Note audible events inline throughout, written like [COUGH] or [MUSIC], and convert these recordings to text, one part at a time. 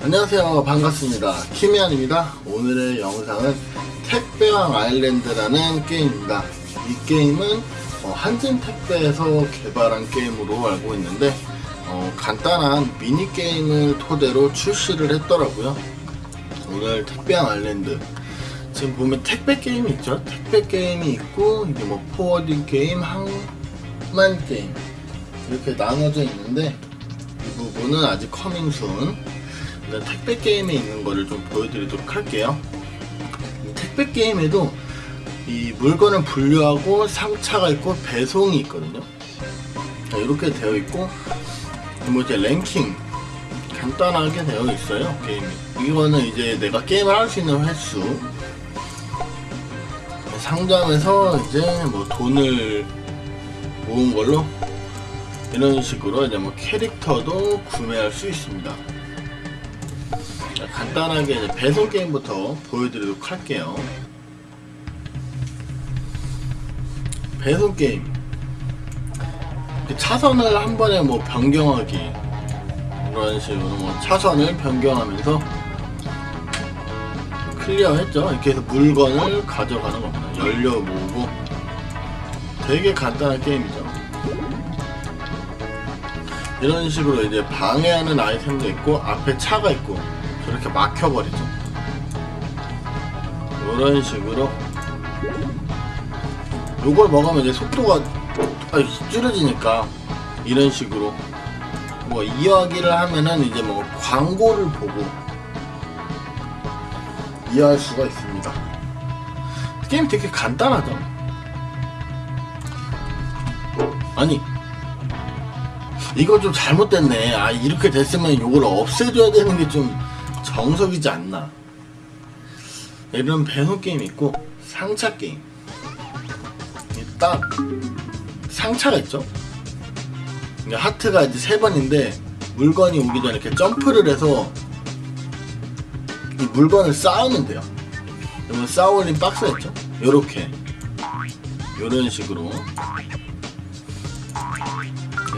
안녕하세요. 반갑습니다. 키미안입니다. 오늘의 영상은 택배왕 아일랜드라는 게임입니다. 이 게임은 어, 한진택배에서 개발한 게임으로 알고 있는데 어, 간단한 미니게임을 토대로 출시를 했더라고요. 오늘 택배왕 아일랜드. 지금 보면 택배 게임이 있죠? 택배 게임이 있고 이게 뭐 forwarding 게임, 항만 게임 이렇게 나눠져 있는데 이 부분은 아직 커밍순 일단 택배 게임에 있는 거를 좀 보여드리도록 할게요. 이 택배 게임에도 이 물건을 분류하고 상차가 있고 배송이 있거든요. 자, 이렇게 되어 있고 뭐 이제 랭킹 간단하게 되어 있어요 게임이. 이거는 이제 내가 게임을 할 수 있는 횟수 상점에서 이제 뭐 돈을 모은 걸로 이런 식으로 이제 뭐 캐릭터도 구매할 수 있습니다. 간단하게 이제 배송 게임부터 보여드리도록 할게요. 배송 게임. 차선을 한 번에 뭐 변경하기. 이런 식으로 뭐 차선을 변경하면서 클리어 했죠. 이렇게 해서 물건을 가져가는 겁니다. 연료 모으고. 되게 간단한 게임이죠. 이런 식으로 이제 방해하는 아이템도 있고 앞에 차가 있고 저렇게 막혀버리죠. 이런 식으로. 요걸 먹으면 이제 속도가 줄여지니까 이런 식으로. 뭐 이야기를 하면은 이제 뭐 광고를 보고 이해할 수가 있습니다. 게임 되게 간단하죠? 아니 이거 좀 잘못됐네. 아, 이렇게 됐으면 이걸 없애줘야 되는 게좀 정석이지 않나. 이런 배송 게임 있고, 상차 게임. 딱, 상차가 있죠? 하트가 이제 세 번인데, 물건이 오기 전에 이렇게 점프를 해서, 이 물건을 쌓으면 돼요. 그러면 쌓아 올린 박스가 있죠? 요렇게. 요런 식으로.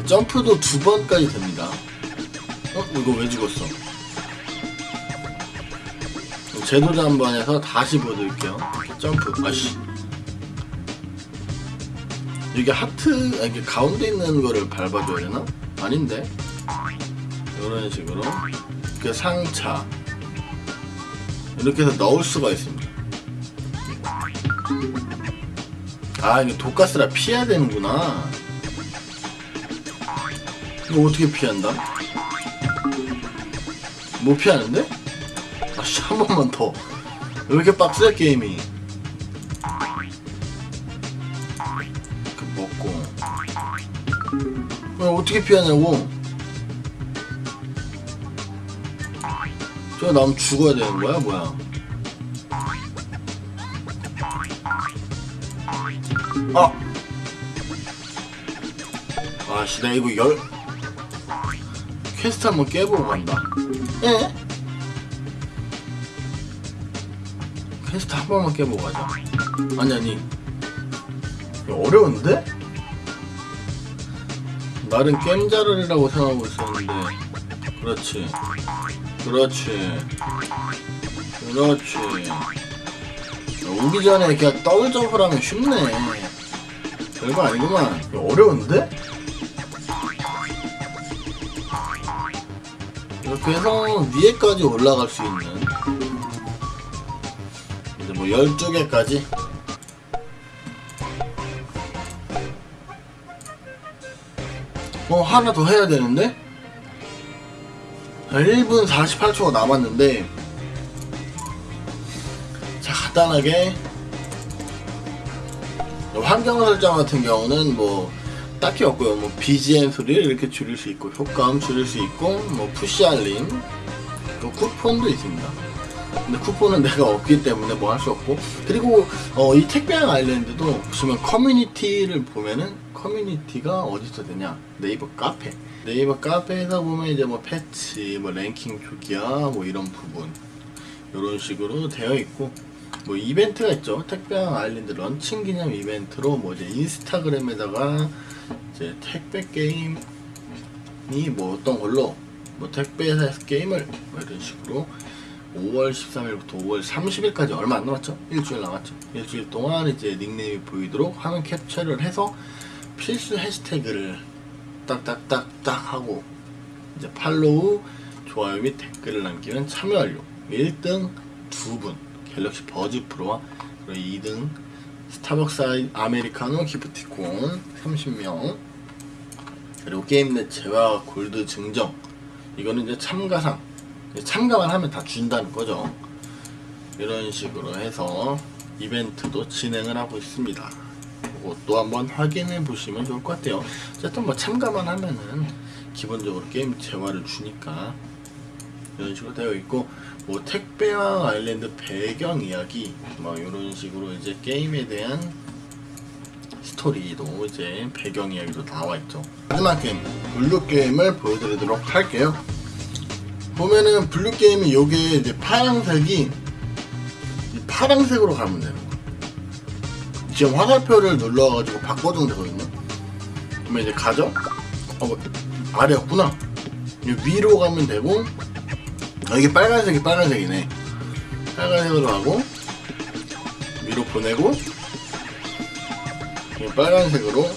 점프도 두 번까지 됩니다. 어? 이거 왜 죽었어? 제도자 한번 해서 다시 보여드릴게요. 점프. 아씨. 여기 하트, 아, 이게 가운데 있는 거를 밟아줘야 되나? 아닌데? 이런 식으로. 이렇게 상차. 이렇게 해서 넣을 수가 있습니다. 아, 이게 독가스라 피해야 되는구나. 이거 어떻게 피한다? 못 피하는데? 한 번만 더. 왜 이렇게 빡세 게임이? 이렇게 먹고. 왜 어떻게 피하냐고? 저 나면 죽어야 되는 거야 뭐야? 아! 아씨 나 이거 열 퀘스트 한번 깨보고 간다. 예? 퀘스트 한 번만 깨보고 가자. 아니, 아니. 어려운데? 나는 겜잘알이라고 생각하고 있었는데. 그렇지. 그렇지. 그렇지. 오기 전에 그냥 점프를 하면 쉽네. 별거 아니구만. 어려운데? 이렇게 해서 위에까지 올라갈 수 있는 뭐 12개까지 어 하나 더 해야 되는데 1분 48초가 남았는데 자 간단하게 환경 설정 같은 경우는 뭐 딱히 없고요. 뭐 BGM 소리를 이렇게 줄일 수 있고 효과음 줄일 수 있고 뭐 푸시 알림 또 쿠폰도 있습니다. 근데 쿠폰은 [LAUGHS] 내가 없기 때문에 뭐 할 수 없고. 그리고 어, 이 택배왕 아일랜드도 보시면 커뮤니티를 보면은 커뮤니티가 어디서 되냐? 네이버 카페. 네이버 카페에서 보면 이제 뭐 패치 뭐 랭킹 조기야 뭐 이런 부분. 이런 식으로 되어 있고. 뭐 이벤트가 있죠. 택배왕 아일랜드 런칭 기념 이벤트로 뭐 이제 인스타그램에다가 이제 택배 게임이 뭐 어떤 걸로 뭐 택배회사에서 게임을 뭐 이런 식으로 5월 13일부터 5월 30일까지 얼마 안 남았죠? 일주일 남았죠. 일주일 동안 이제 닉네임이 보이도록 화면 캡처를 해서 필수 해시태그를 딱딱딱딱 하고 이제 팔로우, 좋아요 및 댓글을 남기면 참여 완료. 1등 2분 갤럭시 버즈 프로와 그리고 2등 스타벅스 아메리카노 기프티콘 30명 그리고 게임넷 재화 골드 증정 이거는 이제 참가상 참가만 하면 다 준다는 거죠 이런 식으로 해서 이벤트도 진행을 하고 있습니다 그것도 한번 확인해 보시면 좋을 것 같아요 어쨌든 뭐 참가만 하면은 기본적으로 게임 재화를 주니까 이런 식으로 되어 있고 뭐 택배왕 아일랜드 배경 이야기 뭐 이런 식으로 이제 게임에 대한 스토리도 이제 배경 이야기도 나와 있죠. 마지막 게임 blue 게임을 보여드리도록 할게요. 보면은 blue 게임이 요게 이제 파란색이 이 파란색으로 가면 되는 거. 지금 화살표를 눌러가지고 바꿔주면 되거든요. 그러면 이제 가죠. 어 뭐, 아래였구나. 이 위로 가면 되고 아, 이게 빨간색이 빨간색이네. 빨간색으로 하고 위로 보내고 이 빨간색으로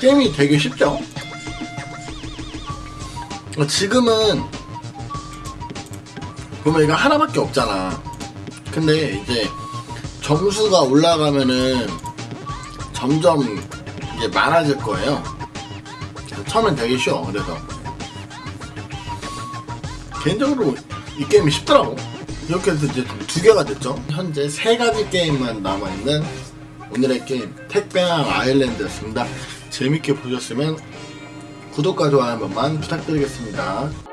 게임이 되게 쉽죠? 어, 지금은 보면 이거 하나밖에 없잖아. 근데 이제 점수가 올라가면은 점점 이제 많아질 거예요. 처음엔 되게 쉬워. 그래서 개인적으로 이 게임이 쉽더라고. 이렇게 해서 이제 두 개가 됐죠. 현재 세 가지 게임만 남아있는 오늘의 게임 택배왕 아일랜드였습니다. 재밌게 보셨으면 구독과 좋아요 한 번만 부탁드리겠습니다.